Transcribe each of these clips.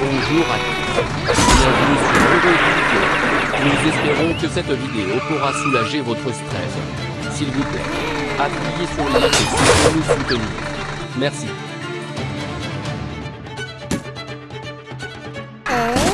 bonjour à tous. Bienvenue sur Vidéo. Nous espérons que cette vidéo pourra soulager votre stress. S'il vous plaît, appuyez sur le like pour nous soutenir. Merci. Oh!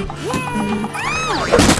Yay!